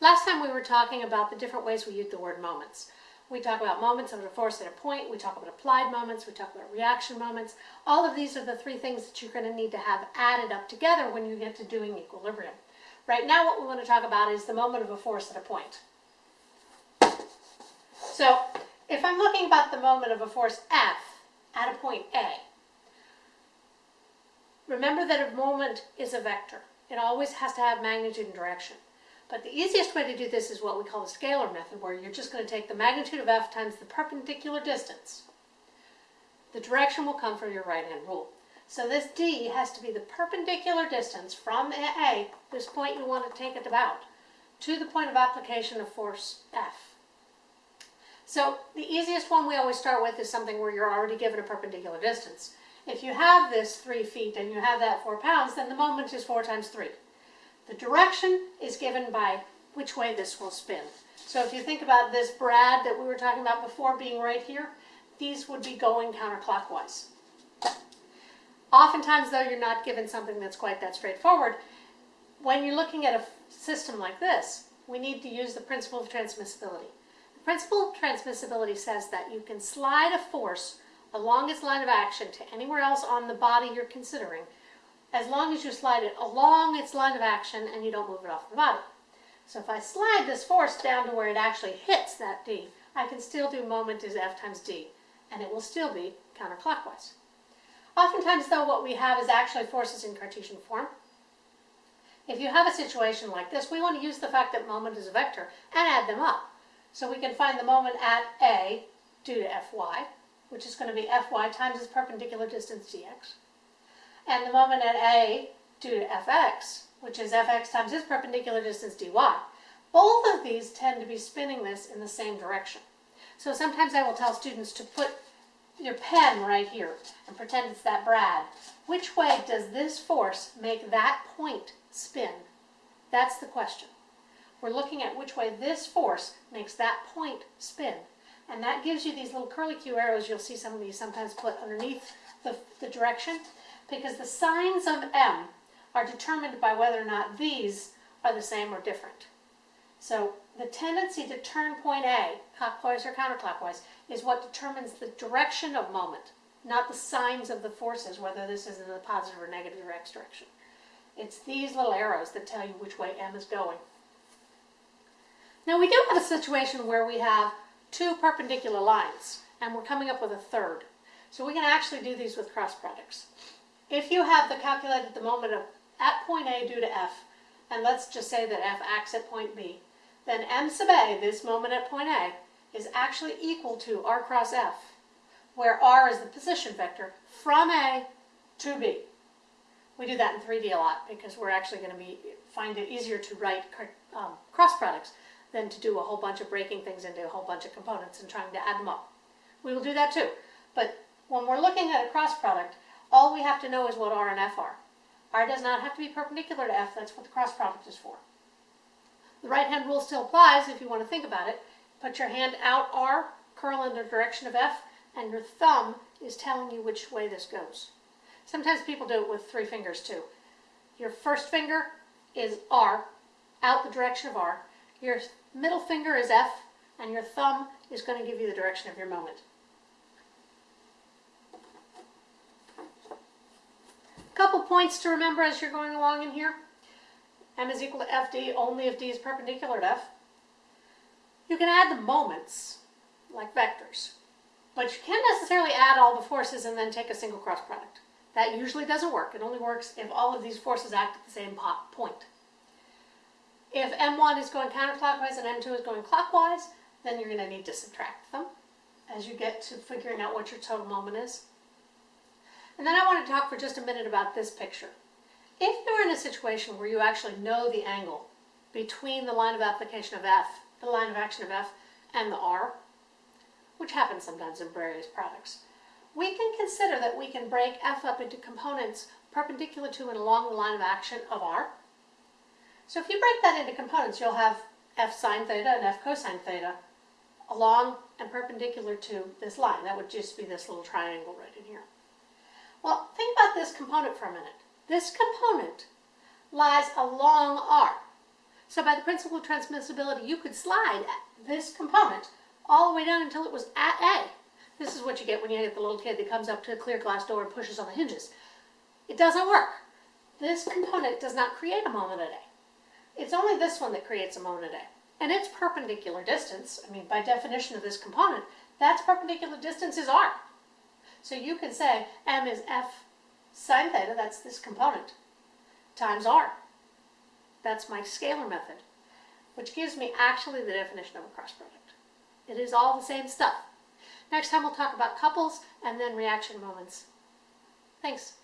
Last time we were talking about the different ways we use the word moments. We talk about moments of a force at a point, we talk about applied moments, we talk about reaction moments. All of these are the three things that you're going to need to have added up together when you get to doing equilibrium. Right now what we want to talk about is the moment of a force at a point. So if I'm looking about the moment of a force F at a point A, remember that a moment is a vector. It always has to have magnitude and direction. But the easiest way to do this is what we call the scalar method, where you're just going to take the magnitude of f times the perpendicular distance. The direction will come from your right-hand rule. So this d has to be the perpendicular distance from A, this point you want to take it about, to the point of application of force F. So the easiest one we always start with is something where you're already given a perpendicular distance. If you have this 3 feet and you have that 4 pounds, then the moment is 4 times 3. The direction is given by which way this will spin. So if you think about this brad that we were talking about before being right here, these would be going counterclockwise. Oftentimes, though, you're not given something that's quite that straightforward. When you're looking at a system like this, we need to use the principle of transmissibility. The principle of transmissibility says that you can slide a force along its line of action to anywhere else on the body you're considering as long as you slide it along its line of action and you don't move it off the body. So if I slide this force down to where it actually hits that d, I can still do moment is f times d, and it will still be counterclockwise. Oftentimes, though, what we have is actually forces in Cartesian form. If you have a situation like this, we want to use the fact that moment is a vector and add them up. So we can find the moment at A due to Fy, which is going to be Fy times its perpendicular distance dx, and the moment at A due to Fx, which is Fx times its perpendicular distance dy. Both of these tend to be spinning this in the same direction. So sometimes I will tell students to put your pen right here and pretend it's that brad. Which way does this force make that point spin? That's the question. We're looking at which way this force makes that point spin. And that gives you these little curly Q arrows you'll see some of these sometimes put underneath the, the direction because the signs of M are determined by whether or not these are the same or different. So the tendency to turn point A, clockwise or counterclockwise, is what determines the direction of moment, not the signs of the forces, whether this is in the positive or negative or x direction. It's these little arrows that tell you which way M is going. Now we do have a situation where we have two perpendicular lines, and we're coming up with a third. So we can actually do these with cross products. If you have the calculated the moment of at point A due to F, and let's just say that F acts at point B, then M sub A, this moment at point A, is actually equal to R cross F, where R is the position vector from A to B. We do that in 3D a lot because we're actually going to be find it easier to write um, cross products than to do a whole bunch of breaking things into a whole bunch of components and trying to add them up. We will do that too. But when we're looking at a cross product, all we have to know is what R and F are. R does not have to be perpendicular to F, that's what the cross product is for. The right-hand rule still applies if you want to think about it. Put your hand out R, curl in the direction of F, and your thumb is telling you which way this goes. Sometimes people do it with three fingers too. Your first finger is R, out the direction of R. Your middle finger is F, and your thumb is going to give you the direction of your moment. Points to remember as you're going along in here. m is equal to fd only if d is perpendicular to f. You can add the moments, like vectors, but you can't necessarily add all the forces and then take a single cross product. That usually doesn't work. It only works if all of these forces act at the same point. If m1 is going counterclockwise and m2 is going clockwise, then you're going to need to subtract them as you get to figuring out what your total moment is. And then I want to talk for just a minute about this picture. If you're in a situation where you actually know the angle between the line of application of F, the line of action of F, and the R, which happens sometimes in various products, we can consider that we can break F up into components perpendicular to and along the line of action of R. So if you break that into components, you'll have F sine theta and F cosine theta along and perpendicular to this line. That would just be this little triangle right in here. Well, think about this component for a minute. This component lies along R. So by the principle of transmissibility, you could slide this component all the way down until it was at A. This is what you get when you get the little kid that comes up to a clear glass door and pushes on the hinges. It doesn't work. This component does not create a moment at A. It's only this one that creates a moment at A. And its perpendicular distance, I mean, by definition of this component, that's perpendicular distance is r. So you can say m is f sine theta, that's this component, times r. That's my scalar method, which gives me actually the definition of a cross product. It is all the same stuff. Next time we'll talk about couples and then reaction moments. Thanks.